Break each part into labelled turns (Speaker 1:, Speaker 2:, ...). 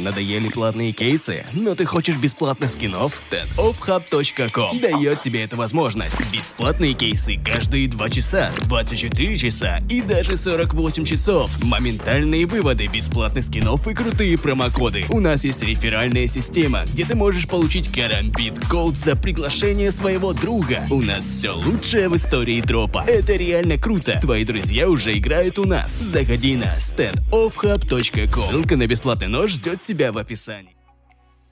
Speaker 1: Надоели платные кейсы, но ты хочешь бесплатных скинов? standoffhub.com дает тебе эту возможность. Бесплатные кейсы каждые 2 часа, 24 часа и даже 48 часов. Моментальные выводы бесплатных скинов и крутые промокоды. У нас есть реферальная система, где ты можешь получить карамбит голд за приглашение своего друга. У нас все лучшее в истории дропа. Это реально круто. Твои друзья уже играют у нас. Заходи на standoffhub.com. Ссылка на бесплатный нож ждет тебя в описании.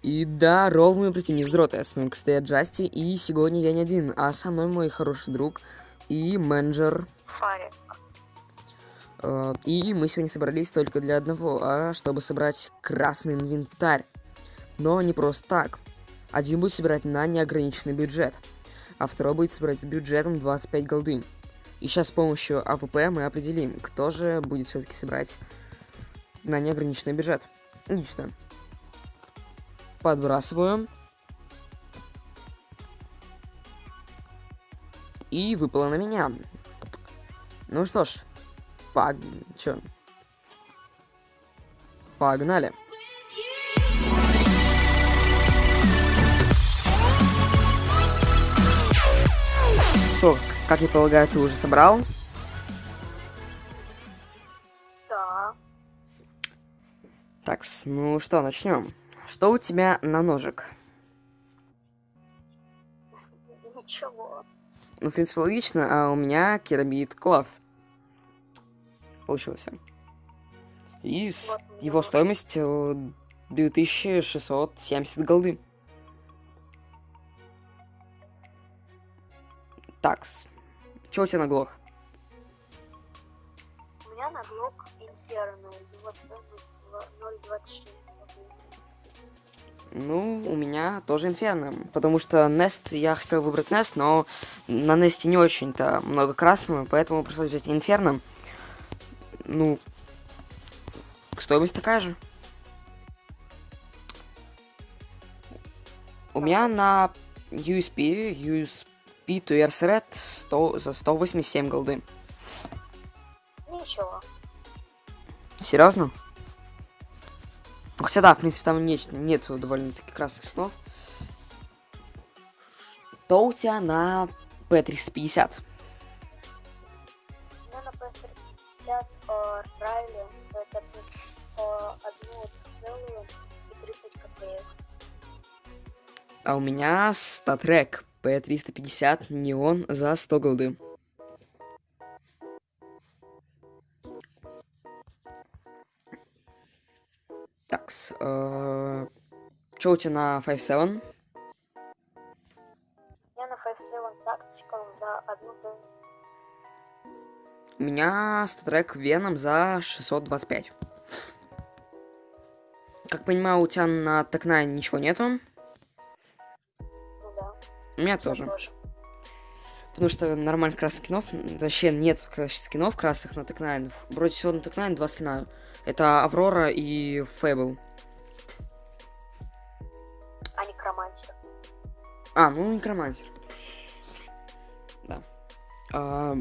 Speaker 2: И да, ровно мы прийти с дрота, с вами, кстати, Джасти, и сегодня я не один, а со мной мой хороший друг и менеджер.
Speaker 3: Фарик.
Speaker 2: Э, И мы сегодня собрались только для одного, а чтобы собрать красный инвентарь. Но не просто так. Один будет собирать на неограниченный бюджет, а второй будет собирать с бюджетом 25 голды. И сейчас с помощью АВП мы определим, кто же будет все-таки собирать на неограниченный бюджет. Сюда. Подбрасываю. И выпало на меня. Ну что ж, пог... Чё? Погнали. Что, как я полагаю, ты уже собрал? Ну что, начнем. Что у тебя на ножик?
Speaker 3: Ничего.
Speaker 2: Ну, в принципе, логично, а у меня керамид клав. Получился. И
Speaker 3: Вот
Speaker 2: его стоимость э, 2670 голды. Такс. Чё у тебя на глох?
Speaker 3: У меня на глок Инферно. Его стоимость 0.26.
Speaker 2: Ну, у меня тоже инферно. Потому что Нест, я хотел выбрать Нест, но на Несте не очень-то много красного, поэтому пришлось взять инферно. Ну, стоимость такая же. У меня на USP, USP to Red 100, за 187 голды.
Speaker 3: Ничего.
Speaker 2: Серьезно? Хотя да, в принципе, там нет, нету довольно-таки красных слов. Что у тебя на P350?
Speaker 3: У меня на PS50 по Райли стоит по одну целую и 30 копеек.
Speaker 2: А у меня статрек P350 неон за 100 голды. Такс. э, у тебя на 5.7?
Speaker 3: Я на 5.7 Tactical за одну
Speaker 2: У меня статрек Веном за 625. Как понимаю, у тебя на Токна ничего нету.
Speaker 3: Ну да.
Speaker 2: У меня
Speaker 3: всё
Speaker 2: тоже. Потому что нормальных красных скинов, вообще нет красных скинов красных на Тек9. Вроде всего на Тек9 два скина. Это Аврора и Фэбл.
Speaker 3: А не Кромантер.
Speaker 2: А, ну Некромансер. Да. А,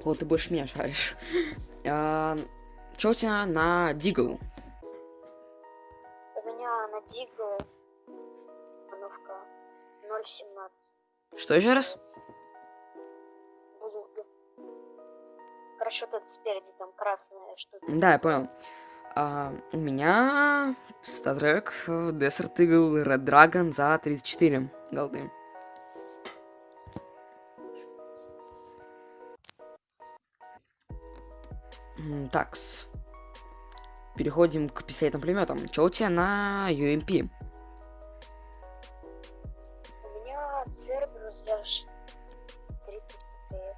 Speaker 2: Пол, ты больше меня шаришь. А, Чё у тебя на Дигл?
Speaker 3: У меня на Дигл обновка 0.17.
Speaker 2: Что еще раз?
Speaker 3: Вот это спереди там красная штука.
Speaker 2: Да, я понял. А, у меня статрек э, Desert Eagle Red Dragon за 34 голды. Так, переходим к пистолетным пулеметам. Что у тебя на UMP?
Speaker 3: У меня Церберус за ш- 30 копеек.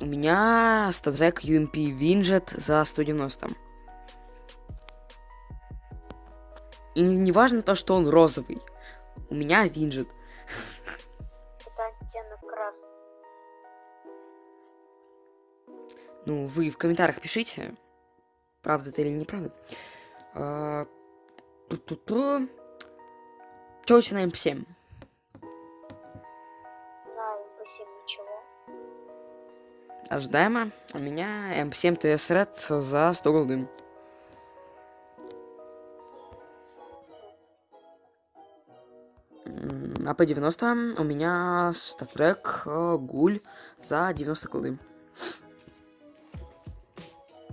Speaker 2: У меня статрек UMP Винджет за 190. И не, не важно то, что он розовый. У меня Винджет.
Speaker 3: Это оттенок красный.
Speaker 2: Ну, вы в комментариях пишите, правда это или неправда. А. Чё у ожидаемо. У меня эм М7 ТС Red за 100 голдым. А по 90 у меня статрек э, Гуль за 90 голдым.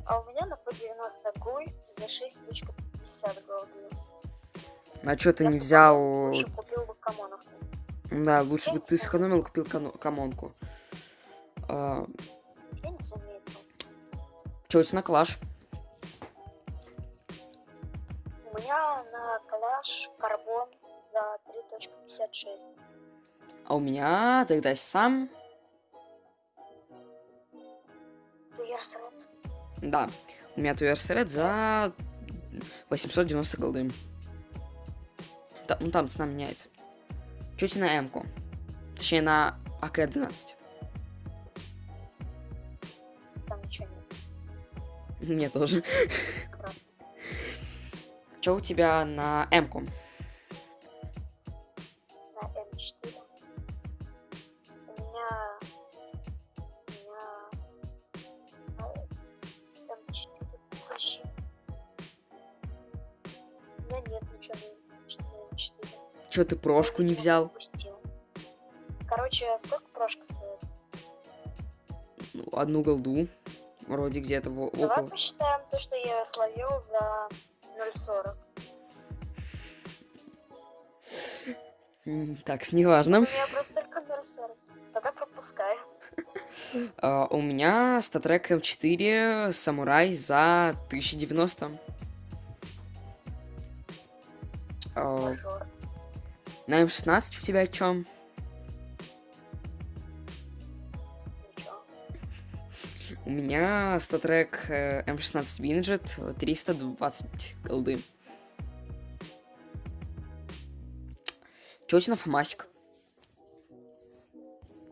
Speaker 3: А у меня на по 90 Гуль за 6.50 голдым.
Speaker 2: А чё ты
Speaker 3: Я
Speaker 2: не взял...
Speaker 3: Лучше купил бы камонов.
Speaker 2: Да, лучше бы ты сэкономил, купил камонку. А,
Speaker 3: я не заметил.
Speaker 2: тебя на клаш?
Speaker 3: У меня на калаш карбон за 3.56.
Speaker 2: А у меня тогда сам...
Speaker 3: Туерс Ред.
Speaker 2: Да, у меня Туерсерет за 890 голды. Та- ну там цена меняется. Чуть на М-ку. Точнее, на АК-12. Мне тоже. Чё у тебя на М-ку?
Speaker 3: На М4. У меня... У меня... М4 почти. У меня нет ничего на М4.
Speaker 2: Чё ты прошку не взял?
Speaker 3: Короче, сколько прошка стоит?
Speaker 2: Ну, Одну голду. Вроде где-то
Speaker 3: Давай
Speaker 2: около.
Speaker 3: посчитаем то, что я словил за 0.40.
Speaker 2: М, Так,
Speaker 3: У
Speaker 2: неважно.
Speaker 3: меня просто только 0.40. Тогда пропускаю.
Speaker 2: У меня статрек М4 Самурай за 1090. А, на М16 у тебя о чем? У меня статрек э, М16 Винджет 320 голды. Чё у тебя на Фомасик?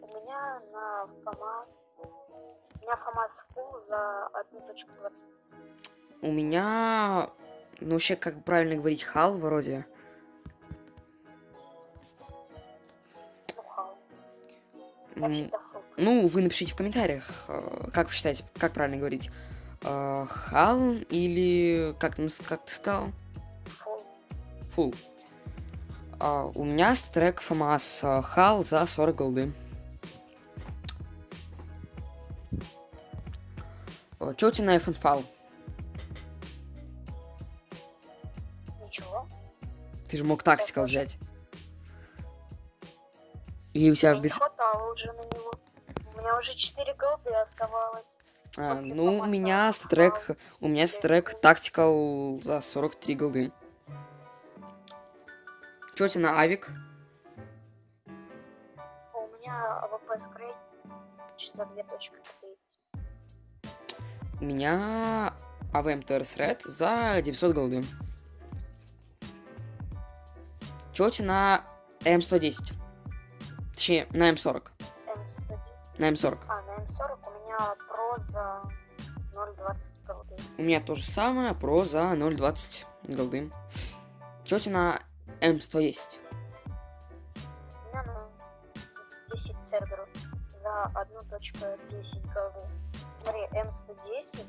Speaker 3: У меня на ФАМАС... У меня ФАМАС фул за 1.20.
Speaker 2: У меня... Ну, вообще, как правильно говорить, хал вроде.
Speaker 3: Ну, хал. Фул.
Speaker 2: Ну, вы напишите в комментариях, э, как вы считаете, как правильно говорить. Э, Хал или... Как, как ты сказал?
Speaker 3: Фул.
Speaker 2: А, у меня трек ФАМАС э, Хал за 40 голды. Чё у тебя на FNFAL?
Speaker 3: Ничего.
Speaker 2: Ты же мог Tactical взять. И у тебя
Speaker 3: не хватало уже на него. У меня уже 4 голды оставалось.
Speaker 2: А, ну, у меня StatTrack... У меня StatTrack Tactical за 43 голды. Чё у тебя на Авик?
Speaker 3: У меня АВП скрейт за 2.30.
Speaker 2: У меня АВМ ТРС Ред за 900 голды. Чё у тебя на М110? Точнее, на М40.
Speaker 3: М101.
Speaker 2: На М40.
Speaker 3: А, на М40 у меня про за 0.20 голды.
Speaker 2: У меня то же самое, про за 0.20 голды. Чё у тебя на М110?
Speaker 3: У меня на 10 церберов за 1.10 голды. Смотри, М110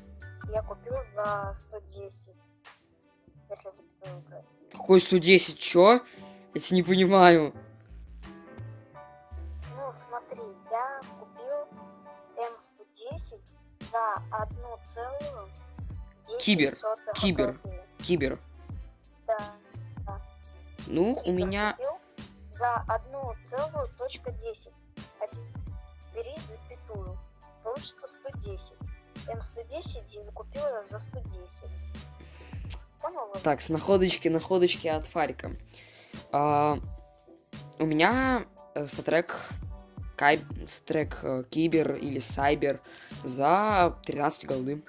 Speaker 3: я купил за 110. Если запятую.
Speaker 2: Какой 110? Чё? Я тебя не понимаю.
Speaker 3: Ну, смотри, я купил М110 за 1,10
Speaker 2: Кибер,
Speaker 3: сотых
Speaker 2: кибер.
Speaker 3: голды.
Speaker 2: Кибер.
Speaker 3: Да.
Speaker 2: Ну, у
Speaker 3: Кибер
Speaker 2: меня...
Speaker 3: купил за 1,10. А теперь бери запятую. Получится 110. М110 я закупил ее за 110. Понял?
Speaker 2: Так, с находочки, находочки от Фарика. А, у меня э, статрек Кай... статрек э, Кибер или Сайбер за 13 голды.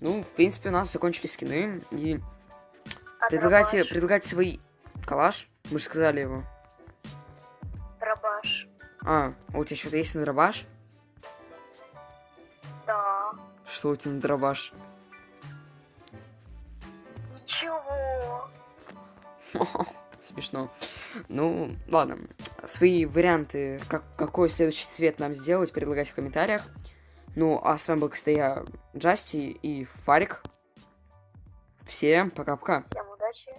Speaker 2: Ну, в принципе, у нас закончились скины. И
Speaker 3: А
Speaker 2: предлагайте,
Speaker 3: дробаш?
Speaker 2: предлагайте свой калаш. Мы же сказали его.
Speaker 3: Дробаш.
Speaker 2: А, а у тебя что-то есть на дробаш?
Speaker 3: Да.
Speaker 2: Что у тебя на дробаш?
Speaker 3: Ничего.
Speaker 2: Смешно. Ну, ладно. Свои варианты, как, какой следующий цвет нам сделать, предлагайте в комментариях. Ну, а с вами был, кстати, я, Джасти и Фарик. Всем пока-пока.
Speaker 3: Всем удачи.